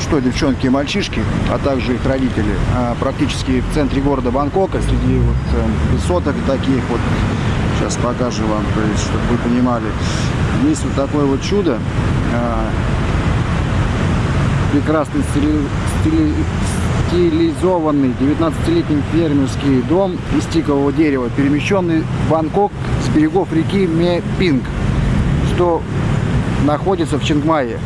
что, девчонки и мальчишки, а также их родители, а, практически в центре города Бангкока, среди вот э, высоток таких вот, сейчас покажу вам, то есть, чтобы вы понимали, есть вот такое вот чудо, а, прекрасный стили, стили, стилизованный 19-летний фермерский дом из тикового дерева, перемещенный в Бангкок с берегов реки Мепинг, что находится в Чингмае.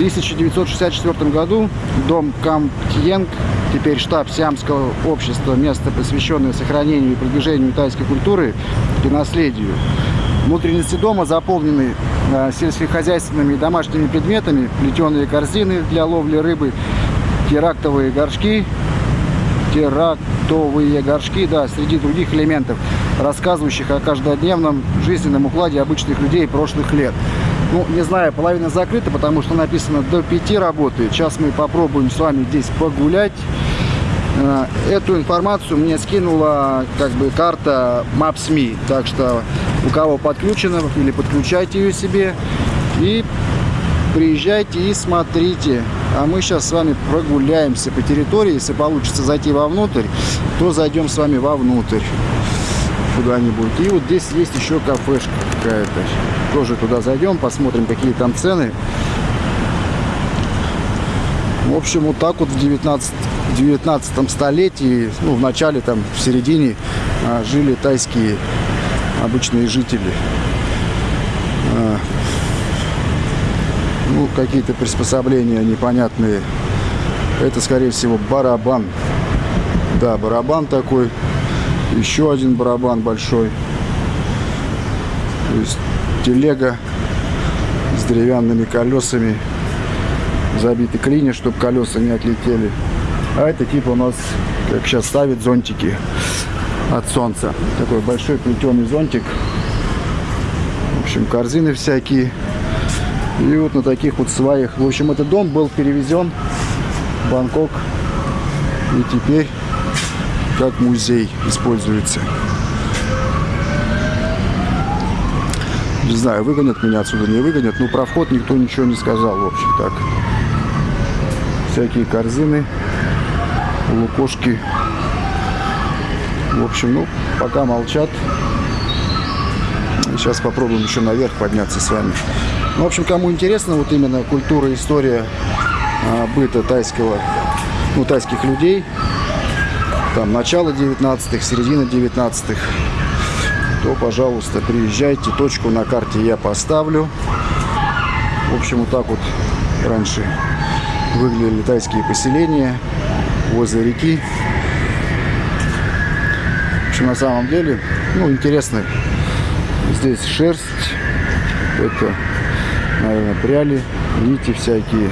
В 1964 году дом Камтьенг, теперь штаб Сиамского общества, место, посвященное сохранению и продвижению тайской культуры и наследию. Внутренности дома заполнены э, сельскохозяйственными и домашними предметами, плетеные корзины для ловли рыбы, терактовые горшки, терактовые горшки, да, среди других элементов, рассказывающих о каждодневном жизненном укладе обычных людей прошлых лет. Ну, не знаю, половина закрыта, потому что написано до 5 работает. Сейчас мы попробуем с вами здесь погулять. Э, эту информацию мне скинула как бы карта Maps.me. Так что у кого подключено или подключайте ее себе и приезжайте и смотрите. А мы сейчас с вами прогуляемся по территории. Если получится зайти вовнутрь, то зайдем с вами вовнутрь куда-нибудь. И вот здесь есть еще кафешка какая-то. Тоже туда зайдем, посмотрим, какие там цены. В общем, вот так вот в 19, 19 столетии, ну, в начале, там, в середине а, жили тайские обычные жители. А, ну, какие-то приспособления непонятные. Это, скорее всего, барабан. Да, барабан такой еще один барабан большой. То есть телега с деревянными колесами. Забиты клини, чтобы колеса не отлетели. А это типа у нас, как сейчас ставят, зонтики от солнца. Такой большой плетеный зонтик. В общем, корзины всякие. И вот на таких вот сваях. В общем, этот дом был перевезен в Бангкок. И теперь как музей используется. Не знаю, выгонят меня отсюда, не выгонят. Ну, про вход никто ничего не сказал, в общем, так. Всякие корзины, лукошки. В общем, ну, пока молчат. Сейчас попробуем еще наверх подняться с вами. Ну, в общем, кому интересно вот именно культура, история а, быта тайского, ну, тайских людей, там начало 19-х, середина 19-х, то, пожалуйста, приезжайте. Точку на карте я поставлю. В общем, вот так вот раньше выглядели тайские поселения возле реки. В общем, на самом деле, ну, интересно. Здесь шерсть, это, наверное, пряли, нити всякие.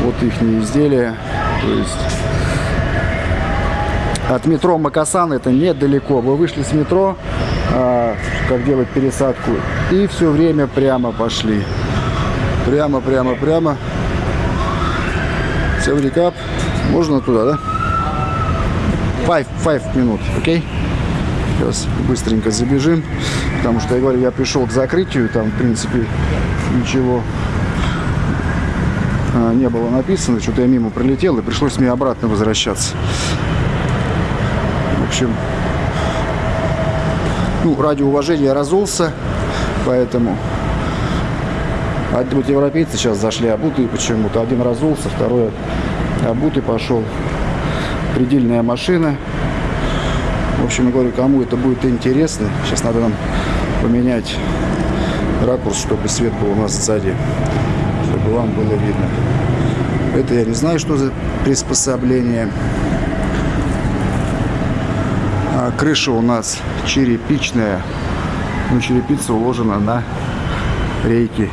Вот их изделия. То есть от метро Макасан это недалеко. Вы вышли с метро, как делать пересадку, и все время прямо пошли. Прямо, прямо, прямо. Севрикап. Можно туда, да? 5, 5 минут, окей? Сейчас быстренько забежим, потому что, я говорю, я пришел к закрытию, там, в принципе, ничего а, не было написано, что-то я мимо пролетел, и пришлось мне обратно возвращаться общем, ну, ради уважения разулся, поэтому а вот европейцы сейчас зашли обутые почему-то. Один разулся, второй обутый пошел. Предельная машина. В общем, я говорю, кому это будет интересно, сейчас надо нам поменять ракурс, чтобы свет был у нас сзади, чтобы вам было видно. Это я не знаю, что за приспособление. Крыша у нас черепичная. Ну, черепица уложена на рейки,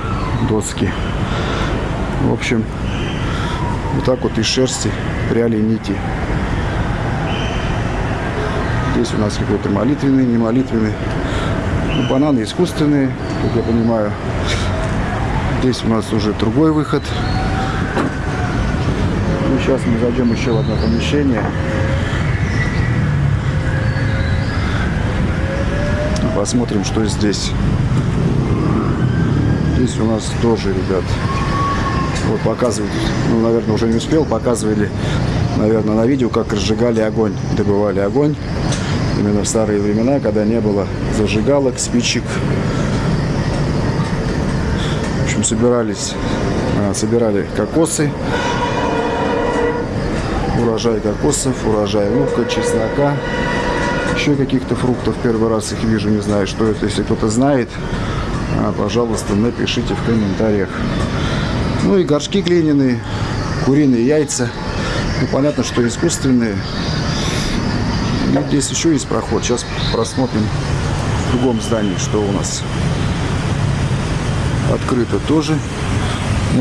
доски. В общем, вот так вот из шерсти пряли нити. Здесь у нас какой-то молитвенный, не молитвенный. Ну, бананы искусственные, как я понимаю. Здесь у нас уже другой выход. Ну, сейчас мы зайдем еще в одно помещение. Посмотрим, что здесь. Здесь у нас тоже, ребят, Вот показывают, ну, наверное, уже не успел, показывали, наверное, на видео, как разжигали огонь, добывали огонь. Именно в старые времена, когда не было зажигалок, спичек. В общем, собирались, а, собирали кокосы, урожай кокосов, урожай лука, чеснока, еще каких-то фруктов. Первый раз их вижу, не знаю, что это. Если кто-то знает, а, пожалуйста, напишите в комментариях. Ну и горшки глиняные, куриные яйца. Ну, понятно, что искусственные. Ну, здесь еще есть проход. Сейчас просмотрим в другом здании, что у нас открыто тоже.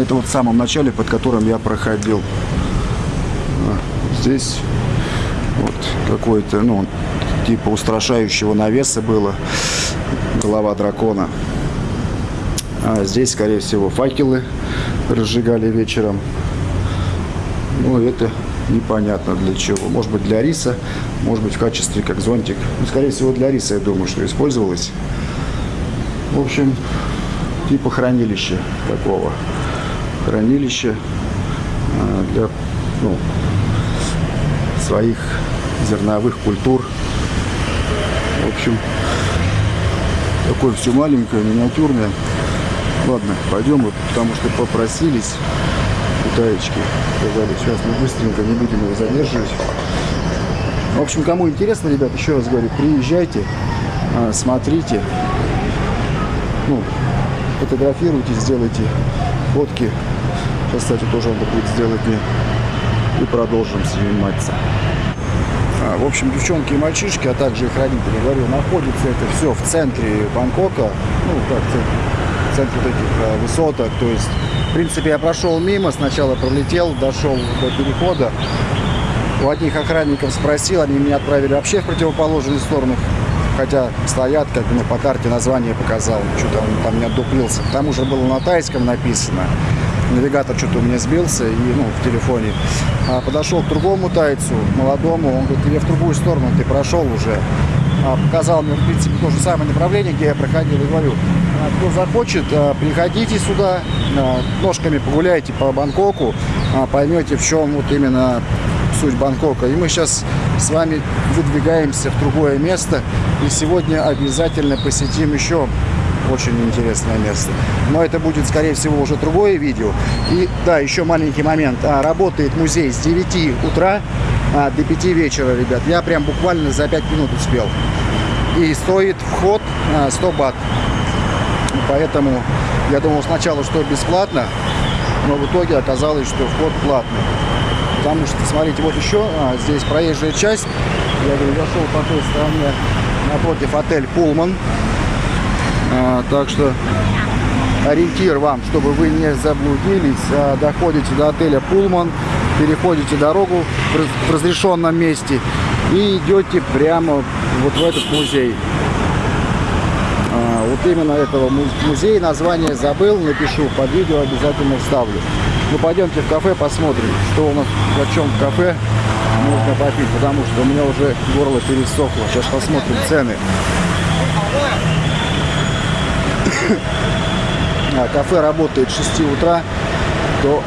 Это вот в самом начале, под которым я проходил. А, здесь вот какой-то, ну, типа устрашающего навеса было. Голова дракона. А здесь, скорее всего, факелы разжигали вечером. Ну, это непонятно для чего. Может быть, для риса, может быть, в качестве как зонтик. Ну, скорее всего, для риса, я думаю, что использовалось. В общем, типа хранилища такого. Хранилище а, для ну, своих зерновых культур. В общем, такое все маленькое, миниатюрное. Ладно, пойдем, потому что попросились китаечки. Сказали, сейчас мы быстренько не будем его задерживать. В общем, кому интересно, ребят, еще раз говорю, приезжайте, а, смотрите, ну, фотографируйте, сделайте фотки. Сейчас, кстати, тоже надо будет сделать мне. И продолжим сниматься. А, в общем, девчонки и мальчишки, а также их родители, говорю, находится это все в центре Бангкока. Ну, как в центре этих а, высоток. То есть, в принципе, я прошел мимо, сначала пролетел, дошел до перехода. У одних охранников спросил, они меня отправили вообще в противоположную сторону. Хотя стоят, как бы, ну, по карте название показал, что-то он там не отдуплился. К тому же было на тайском написано навигатор что-то у меня сбился, и, ну, в телефоне. А, подошел к другому тайцу, молодому, он говорит, я в другую сторону, ты прошел уже. А, показал мне, в принципе, то же самое направление, где я проходил, и говорю, а, кто захочет, а, приходите сюда, а, ножками погуляйте по Бангкоку, поймете, в чем вот именно суть Бангкока. И мы сейчас с вами выдвигаемся в другое место, и сегодня обязательно посетим еще очень интересное место. Но это будет, скорее всего, уже другое видео. И да, еще маленький момент. А, работает музей с 9 утра а, до 5 вечера, ребят. Я прям буквально за 5 минут успел. И стоит вход а, 100 бат. Поэтому я думал сначала, что бесплатно, но в итоге оказалось, что вход платный. Потому что, смотрите, вот еще а, здесь проезжая часть. Я говорю, зашел по той стороне напротив отель Пулман. А, так что ориентир вам, чтобы вы не заблудились. А, доходите до отеля Пулман, переходите дорогу в разрешенном месте и идете прямо вот в этот музей. А, вот именно этого музея название забыл, напишу под видео, обязательно вставлю. Ну пойдемте в кафе посмотрим, что у нас в чем в кафе можно попить, потому что у меня уже горло пересохло. Сейчас посмотрим цены. А, кафе работает с 6 утра до,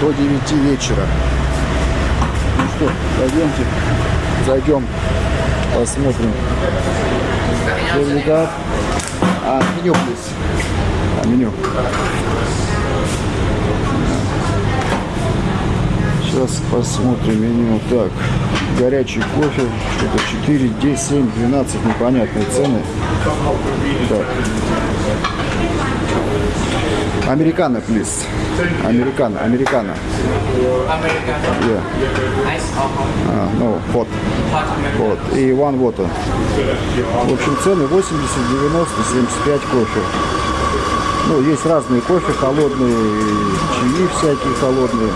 1, до 9 вечера. Ну что, пойдемте, зайдем, посмотрим. А, меню, плиз. А, меню. Сейчас посмотрим меню. Так, горячий кофе, что-то 4, 10, 7, 12, непонятные цены. Так. Американо, please. Американо, американо. Yeah. А, ну, hot. Вот. И one water. В общем, цены 80, 90, 75 кофе. Ну, есть разные кофе, холодные, чаи всякие холодные.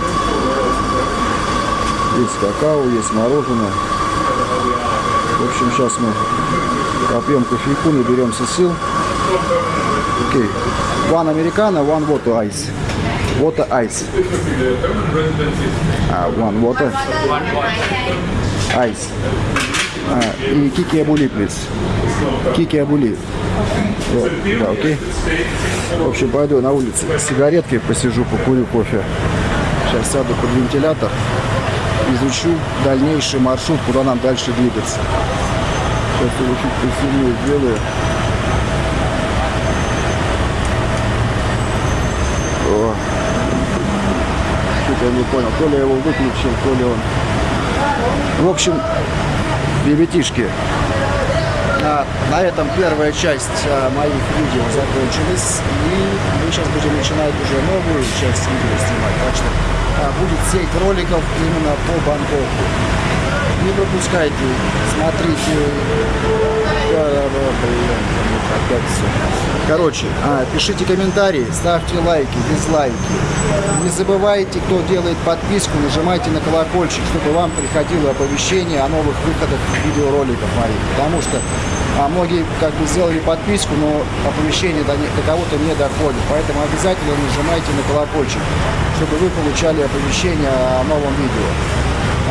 Есть какао, есть мороженое. В общем, сейчас мы попьем кофейку, наберемся сил. Окей. Okay. One americano, one water ice. Water ice. Uh, one water. Ice. А, и Кики Абули, плиз. Кики Абули. Да, окей. В общем, пойду на улице с сигареткой посижу, покурю кофе. Сейчас сяду под вентилятор, изучу дальнейший маршрут, куда нам дальше двигаться. Сейчас я чуть посильнее сделаю. Что-то я не понял, то ли я его выключил, то ли он... В общем, ребятишки, на, на этом первая часть а, моих видео закончилась. И мы сейчас будем начинать уже новую часть видео снимать. Так что сеть роликов именно по Бангкоку. Не пропускайте, смотрите. Короче, а, пишите комментарии, ставьте лайки, дизлайки. Не забывайте, кто делает подписку, нажимайте на колокольчик, чтобы вам приходило оповещение о новых выходах видеороликов моих. Потому что а, многие как бы сделали подписку, но оповещение до, до кого-то не доходит. Поэтому обязательно нажимайте на колокольчик, чтобы вы получали оповещение о новом видео.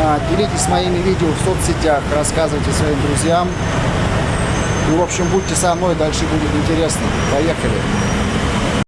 А, делитесь моими видео в соцсетях, рассказывайте своим друзьям. Ну, в общем, будьте со мной, дальше будет интересно. Поехали.